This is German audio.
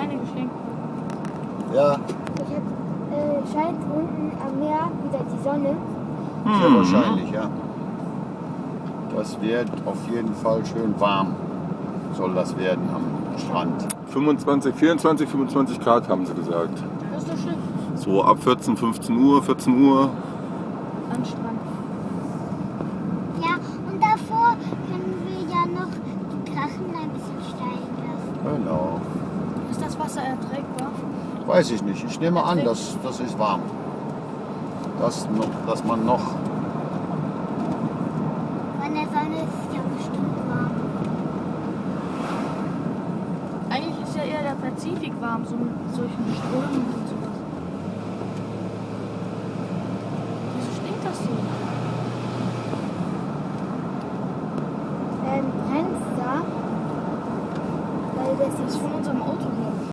Scheine geschenkt. Ja, Ich hab, äh, scheint unten am Meer wieder die Sonne. sehr wahrscheinlich, ja. Das wird auf jeden Fall schön warm. Soll das werden am Strand. 25, 24, 25 Grad haben sie gesagt. Das ist doch schön. So ab 14, 15 Uhr, 14 Uhr. Am Strand. Ja, und davor können wir ja noch die Drachen ein bisschen steigen lassen. Genau. Ist Wasser erträgbar? Weiß ich nicht. Ich nehme an, das, das ist warm. Das noch, dass man noch. Von der Sonne ist es ja bestimmt warm. Eigentlich ist ja eher der Pazifik warm, so mit solchen Strömen und sowas. Wieso stinkt das so? Ähm, brennt's da? Weil das ist ist von unserem Auto